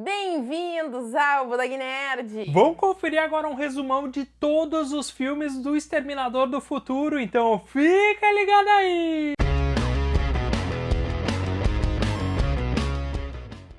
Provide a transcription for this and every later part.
Bem-vindos ao Budog Nerd! Vamos conferir agora um resumão de todos os filmes do Exterminador do Futuro, então fica ligado aí!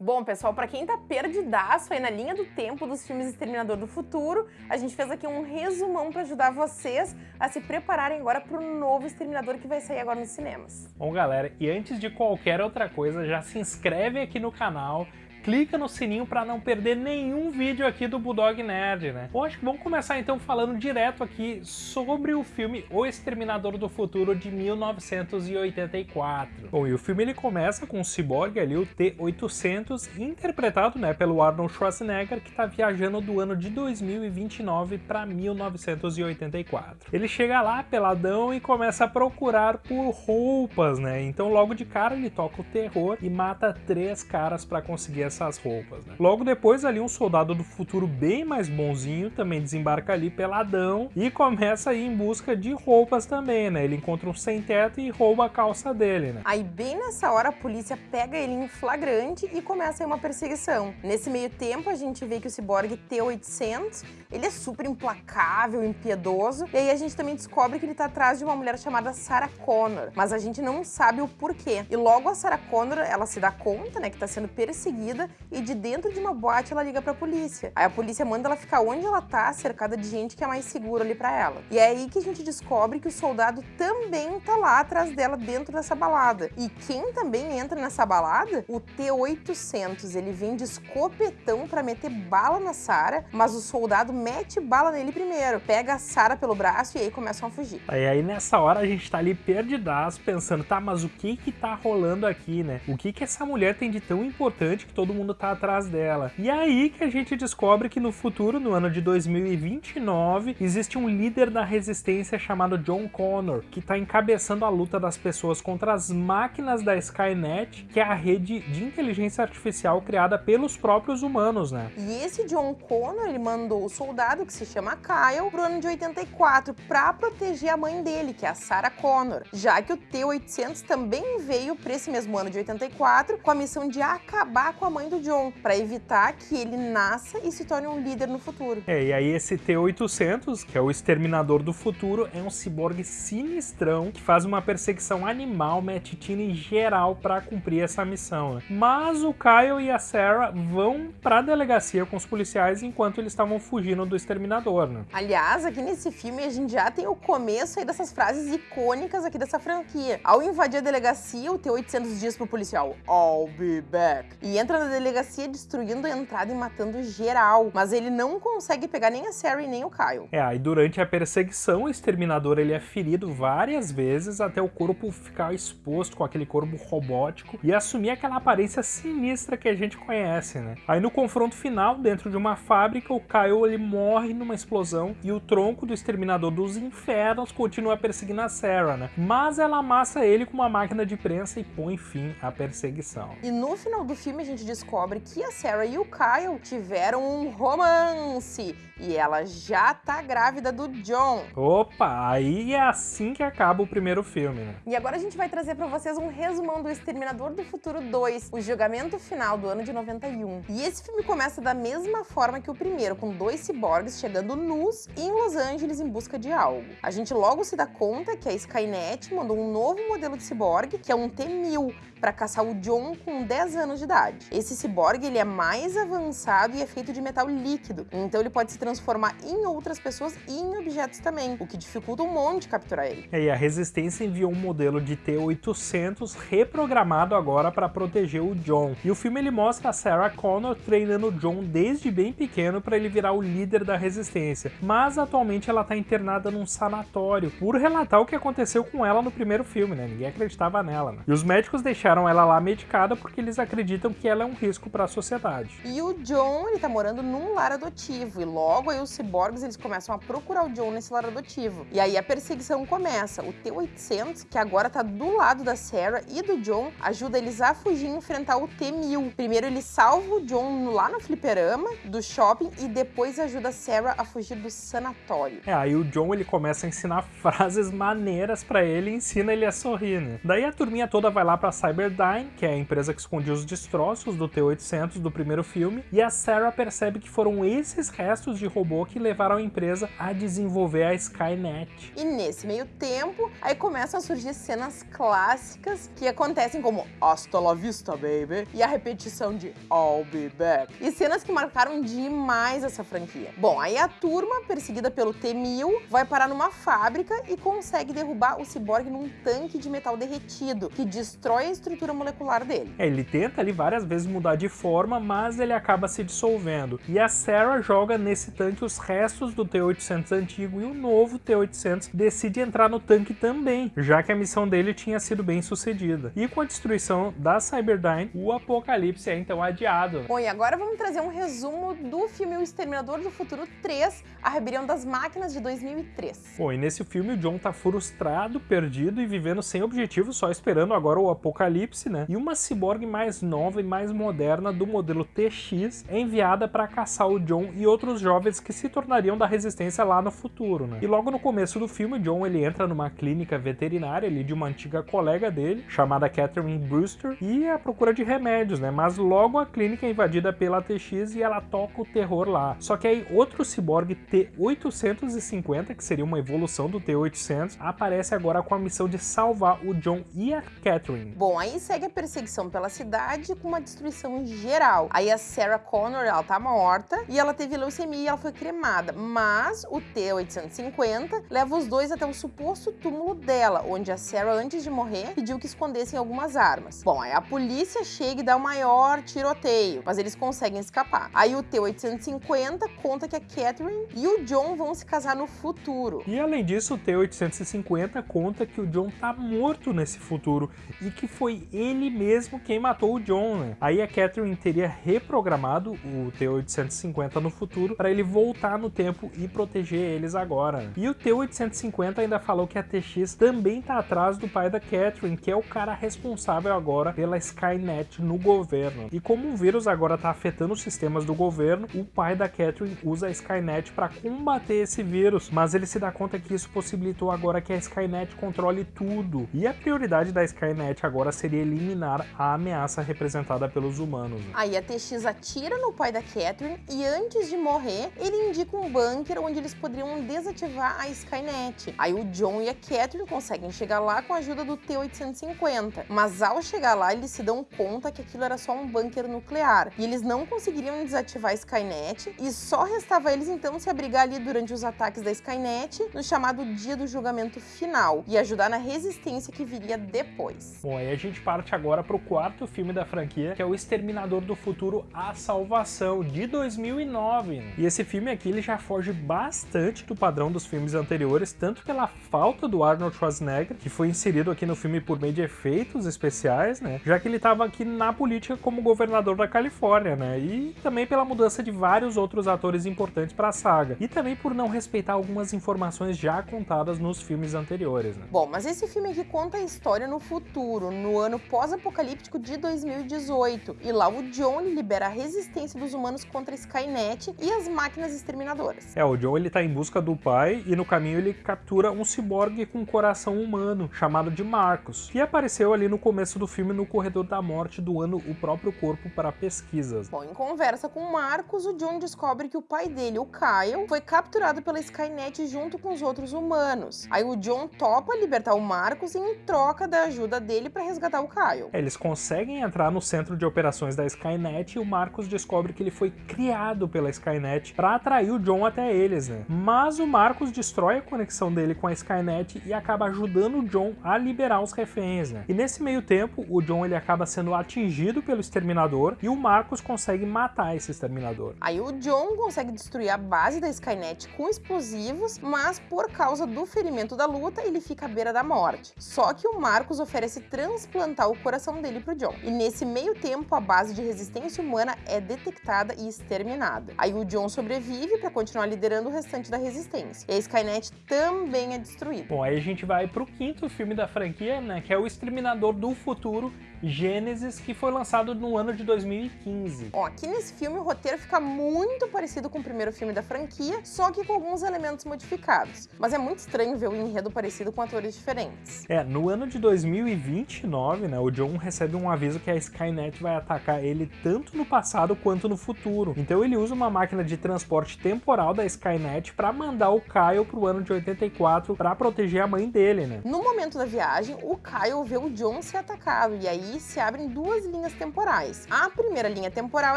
Bom, pessoal, para quem tá perdidaço aí na linha do tempo dos filmes Exterminador do Futuro, a gente fez aqui um resumão para ajudar vocês a se prepararem agora para o novo Exterminador que vai sair agora nos cinemas. Bom, galera, e antes de qualquer outra coisa, já se inscreve aqui no canal, clica no sininho para não perder nenhum vídeo aqui do Bulldog Nerd, né? Bom, acho que vamos começar então falando direto aqui sobre o filme O Exterminador do Futuro de 1984. Bom, e o filme ele começa com o ciborgue ali, o T-800, interpretado né, pelo Arnold Schwarzenegger, que está viajando do ano de 2029 para 1984. Ele chega lá peladão e começa a procurar por roupas, né? Então logo de cara ele toca o terror e mata três caras para conseguir essas roupas. Né? Logo depois ali um soldado do futuro bem mais bonzinho também desembarca ali peladão e começa a ir em busca de roupas também, né? Ele encontra um sem-teto e rouba a calça dele, né? Aí bem nessa hora a polícia pega ele em flagrante e começa aí uma perseguição. Nesse meio tempo a gente vê que o ciborgue T-800, ele é super implacável, impiedoso, e aí a gente também descobre que ele tá atrás de uma mulher chamada Sarah Connor, mas a gente não sabe o porquê. E logo a Sarah Connor, ela se dá conta, né, que tá sendo perseguida e de dentro de uma boate ela liga pra polícia. Aí a polícia manda ela ficar onde ela tá, cercada de gente que é mais seguro ali pra ela. E é aí que a gente descobre que o soldado também tá lá atrás dela dentro dessa balada. E quem também entra nessa balada? O T-800. Ele vem de escopetão pra meter bala na Sarah, mas o soldado mete bala nele primeiro, pega a Sarah pelo braço e aí começam a fugir. Aí, aí nessa hora a gente tá ali perdidaço pensando, tá, mas o que que tá rolando aqui, né? O que que essa mulher tem de tão importante que todo todo mundo tá atrás dela. E é aí que a gente descobre que no futuro, no ano de 2029, existe um líder da resistência chamado John Connor, que tá encabeçando a luta das pessoas contra as máquinas da Skynet, que é a rede de inteligência artificial criada pelos próprios humanos, né? E esse John Connor, ele mandou o soldado, que se chama Kyle, pro ano de 84, pra proteger a mãe dele, que é a Sarah Connor, já que o T-800 também veio pra esse mesmo ano de 84 com a missão de acabar com a mãe mãe do John, para evitar que ele nasça e se torne um líder no futuro. É, e aí esse T-800, que é o Exterminador do Futuro, é um ciborgue sinistrão que faz uma perseguição animal, metitina geral para cumprir essa missão. Né? Mas o Kyle e a Sarah vão para a delegacia com os policiais enquanto eles estavam fugindo do Exterminador. Né? Aliás, aqui nesse filme a gente já tem o começo aí dessas frases icônicas aqui dessa franquia. Ao invadir a delegacia, o T-800 diz pro policial, I'll be back. E entra na delegacia destruindo a entrada e matando geral, mas ele não consegue pegar nem a Sarah nem o Kyle. É, aí durante a perseguição, o Exterminador ele é ferido várias vezes até o corpo ficar exposto com aquele corpo robótico e assumir aquela aparência sinistra que a gente conhece, né? Aí no confronto final, dentro de uma fábrica, o Kyle ele morre numa explosão e o tronco do Exterminador dos Infernos continua perseguindo a Sarah, né? Mas ela amassa ele com uma máquina de prensa e põe fim à perseguição. E no final do filme a gente descobre que a Sarah e o Kyle tiveram um romance e ela já tá grávida do John. Opa, aí é assim que acaba o primeiro filme, né? E agora a gente vai trazer para vocês um resumão do Exterminador do Futuro 2, o julgamento final do ano de 91. E esse filme começa da mesma forma que o primeiro, com dois ciborgues chegando nus em Los Angeles em busca de algo. A gente logo se dá conta que a Skynet mandou um novo modelo de ciborgue, que é um T-1000, para caçar o John com 10 anos de idade. Esse ciborgue ele é mais avançado e é feito de metal líquido, então ele pode se transformar em outras pessoas e em objetos também, o que dificulta um monte capturar ele. É, e a Resistência enviou um modelo de T-800 reprogramado agora para proteger o John. E o filme ele mostra a Sarah Connor treinando o John desde bem pequeno para ele virar o líder da Resistência, mas atualmente ela está internada num sanatório por relatar o que aconteceu com ela no primeiro filme, né? Ninguém acreditava nela, né? E os médicos deixaram ela lá medicada porque eles acreditam que ela é um risco para a sociedade. E o John, ele tá morando num lar adotivo e logo aí os ciborgues eles começam a procurar o John nesse lar adotivo. E aí a perseguição começa. O T-800, que agora tá do lado da Sarah e do John, ajuda eles a fugir e enfrentar o T-1000. Primeiro ele salva o John lá no fliperama do shopping e depois ajuda a Sarah a fugir do sanatório. É, aí o John ele começa a ensinar frases maneiras para ele e ensina ele a sorrir, né? Daí a turminha toda vai lá pra Cyber Cyberdyne, que é a empresa que escondia os destroços do T-800 do primeiro filme, e a Sarah percebe que foram esses restos de robô que levaram a empresa a desenvolver a Skynet. E nesse meio tempo, aí começam a surgir cenas clássicas que acontecem como Hasta la vista, baby, e a repetição de I'll be back. E cenas que marcaram demais essa franquia. Bom, aí a turma, perseguida pelo T-1000, vai parar numa fábrica e consegue derrubar o ciborgue num tanque de metal derretido, que destrói a estrutura molecular dele. É, ele tenta ali várias vezes mudar de forma, mas ele acaba se dissolvendo. E a Sarah joga nesse tanque os restos do T-800 antigo e o novo T-800 decide entrar no tanque também, já que a missão dele tinha sido bem sucedida. E com a destruição da Cyberdyne, o apocalipse é então adiado. Bom, e agora vamos trazer um resumo do filme O Exterminador do Futuro 3, A Rebelião das Máquinas de 2003. Bom, e nesse filme o John tá frustrado, perdido e vivendo sem objetivo, só esperando agora o apocalipse, né? E uma ciborgue mais nova e mais moderna do modelo TX é enviada para caçar o John e outros jovens que se tornariam da resistência lá no futuro, né? E logo no começo do filme, John ele entra numa clínica veterinária ali de uma antiga colega dele, chamada Catherine Brewster, e é à procura de remédios, né? Mas logo a clínica é invadida pela TX e ela toca o terror lá. Só que aí outro ciborgue T-850, que seria uma evolução do T-800, aparece agora com a missão de salvar o John e a Catherine. Bom, aí segue a perseguição pela cidade com uma destruição geral. Aí a Sarah Connor, ela tá morta e ela teve leucemia e ela foi cremada. Mas o T-850 leva os dois até o suposto túmulo dela, onde a Sarah, antes de morrer, pediu que escondessem algumas armas. Bom, aí a polícia chega e dá o maior tiroteio, mas eles conseguem escapar. Aí o T-850 conta que a Catherine e o John vão se casar no futuro. E além disso, o T-850 conta que o John tá morto nesse futuro e que foi ele mesmo quem matou o John, né? Aí a Catherine teria reprogramado o T-850 no futuro para ele voltar no tempo e proteger eles agora. E o T-850 ainda falou que a TX também tá atrás do pai da Catherine, que é o cara responsável agora pela Skynet no governo. E como o vírus agora tá afetando os sistemas do governo, o pai da Catherine usa a Skynet para combater esse vírus, mas ele se dá conta que isso possibilitou agora que a Skynet controle tudo. E a prioridade da Skynet agora seria eliminar a ameaça representada pelos humanos. Aí a TX atira no pai da Catherine e antes de morrer, ele indica um bunker onde eles poderiam desativar a Skynet. Aí o John e a Catherine conseguem chegar lá com a ajuda do T-850, mas ao chegar lá eles se dão conta que aquilo era só um bunker nuclear e eles não conseguiriam desativar a Skynet e só restava eles então se abrigar ali durante os ataques da Skynet no chamado dia do julgamento final e ajudar na resistência que viria depois. Bom, aí a gente parte agora para o quarto filme da franquia, que é o Exterminador do Futuro A Salvação, de 2009. E esse filme aqui ele já foge bastante do padrão dos filmes anteriores, tanto pela falta do Arnold Schwarzenegger, que foi inserido aqui no filme por meio de efeitos especiais, né? Já que ele estava aqui na política como governador da Califórnia, né? E também pela mudança de vários outros atores importantes para a saga. E também por não respeitar algumas informações já contadas nos filmes anteriores, né? Bom, mas esse filme aqui conta a história no futuro, no ano pós-apocalíptico de 2018. E lá o John libera a resistência dos humanos contra a Skynet e as máquinas exterminadoras. É, o John ele tá em busca do pai e no caminho ele captura um ciborgue com coração humano, chamado de Marcos, que apareceu ali no começo do filme no corredor da morte doando o próprio corpo para pesquisas. Bom, em conversa com Marcos, o John descobre que o pai dele, o Kyle, foi capturado pela Skynet junto com os outros humanos. Aí o John topa libertar o Marcos em troca da ajuda dele para resgatar o Kyle. É, eles conseguem entrar no centro de operações da Skynet e o Marcos descobre que ele foi criado pela Skynet para atrair o John até eles, né? Mas o Marcos destrói a conexão dele com a Skynet e acaba ajudando o John a liberar os reféns, né? E nesse meio tempo, o John ele acaba sendo atingido pelo exterminador e o Marcos consegue matar esse exterminador. Aí o John consegue destruir a base da Skynet com explosivos, mas por causa do ferimento da luta, ele fica à beira da morte. Só que o Marcos oferece transplantar o coração dele pro John. E nesse meio tempo, a base de resistência humana é detectada e exterminada. Aí o John sobrevive para continuar liderando o restante da resistência. E a Skynet também é destruída. Bom, aí a gente vai pro quinto filme da franquia, né, que é o Exterminador do Futuro Gênesis, que foi lançado no ano de 2015. Ó, aqui nesse filme o roteiro fica muito parecido com o primeiro filme da franquia, só que com alguns elementos modificados. Mas é muito estranho ver o enredo parecido com atores diferentes. É, no ano de 2029, né, o John recebe um aviso que a Skynet vai atacar ele tanto no passado quanto no futuro. Então ele usa uma máquina de transporte temporal da Skynet para mandar o Kyle pro ano de 84 para proteger a mãe dele, né? No momento da viagem, o Kyle vê o John ser atacado e aí se abrem duas linhas temporais. A primeira linha temporal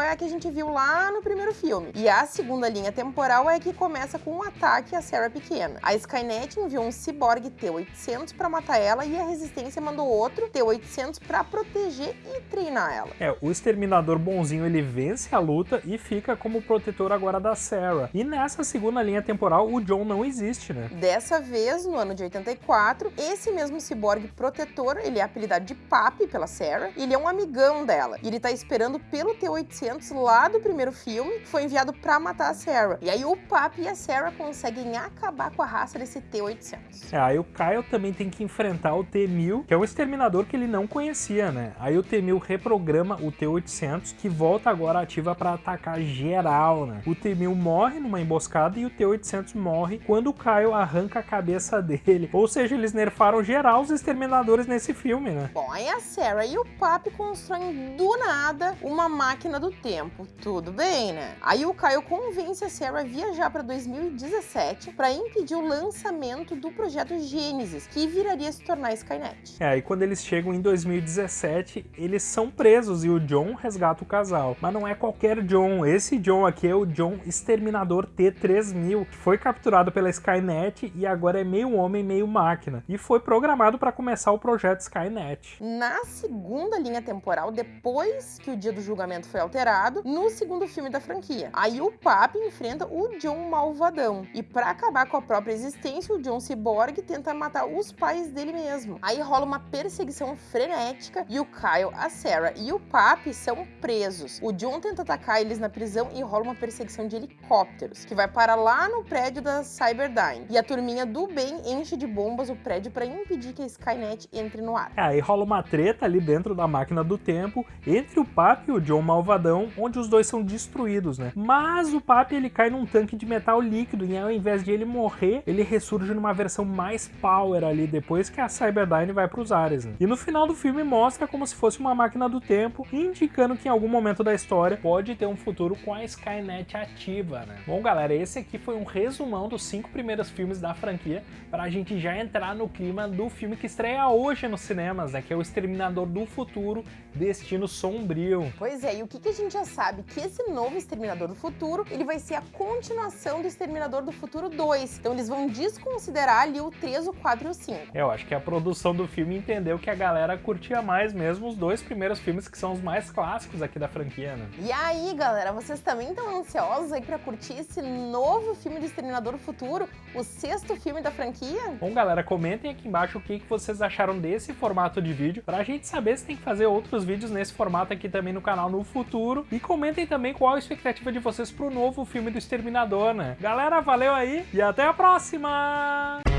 é a que a gente viu lá no primeiro filme e a segunda linha temporal é a que começa com um ataque a Sarah pequena. A Skynet enviou um ciborgue T-800 para matar ela e a Resistência mandou outro T-800 para proteger e treinar ela. É, o Exterminador bonzinho ele vence a luta e fica como protetor agora da Sarah. E nessa segunda linha temporal, o John não existe, né? Dessa vez, no ano de 84, esse mesmo ciborgue protetor, ele é apelidado de Papi pela Sarah, e ele é um amigão dela. E ele tá esperando pelo T-800 lá do primeiro filme, que foi enviado para matar a Sarah. E aí o Papi e a Sarah conseguem acabar com a raça desse T-800. É, aí o Kyle também tem que enfrentar o T-1000, que é um exterminador que ele não conhecia, né? Aí o T-1000 reprograma o T-800, que volta agora ativa para atacar geral, né? O T-1000 morre numa emboscada e o T-800 morre quando o Kyle arranca a cabeça dele. Ou seja, eles nerfaram geral os exterminadores nesse filme, né? Bom, aí a Sarah e o Papi constroem do nada uma máquina do tempo. Tudo bem, né? Aí o Kyle convence a Sarah a viajar para 2017 para impedir o lançamento do projeto Gênesis, que viraria se tornar Skynet. É, aí quando eles chegam em 2017, eles são presos e o John resgata o casal. Mas não é qualquer John, esse John aqui é o John Exterminador T-3000, que foi capturado pela Skynet e agora é meio homem, meio máquina. E foi programado para começar o projeto Skynet. Na segunda linha temporal, depois que o dia do julgamento foi alterado, no segundo filme da franquia. Aí o Papi enfrenta o John Malvadão. E para acabar com a própria existência, o John Cyborg tenta matar os pais dele mesmo. Aí rola uma perseguição frenética e o Kyle, a Sarah e o Papi são presos. O John tenta atacar eles na prisão e rola uma perseguição de helicópteros, que vai parar lá no prédio da Cyberdyne. E a turminha do bem enche de bombas o prédio para impedir que a Skynet entre no ar. É, aí rola uma treta ali dentro da máquina do tempo entre o Papi e o John Malvadão, onde os dois são destruídos, né? Mas o Papi ele cai num tanque de metal líquido e ao invés de ele morrer, ele ressurge numa versão mais power ali depois que a Cyberdyne vai para os ares. Né? E no final do filme mostra como se fosse uma máquina do tempo, indicando que em algum momento da história pode ter um futuro com a Skynet ativa, né? Bom, galera, esse aqui foi um resumão dos cinco primeiros filmes da franquia para a gente já entrar no clima do filme que estreia hoje nos cinemas, né? Que é o Exterminador do Futuro, Destino Sombrio. Pois é, e o que, que a gente já sabe? Que esse novo Exterminador do Futuro, ele vai ser a continuação do Exterminador do Futuro 2. Então eles vão desconsiderar ali o 3, o 4 e o 5. Eu acho que a produção do filme entendeu que a galera curtia mais mesmo os dois primeiros filmes que são os mais clássicos aqui da franquia, né? E aí, galera, vocês também estão ansiosos aí pra curtir esse novo filme do Exterminador do Futuro, o sexto filme da franquia? Bom, galera, comentem aqui embaixo o que, que vocês acharam desse formato de vídeo, pra gente saber se tem que fazer outros vídeos nesse formato aqui também no canal no futuro. E comentem também qual a expectativa de vocês pro novo filme do Exterminador, né? Galera, valeu aí e até a próxima!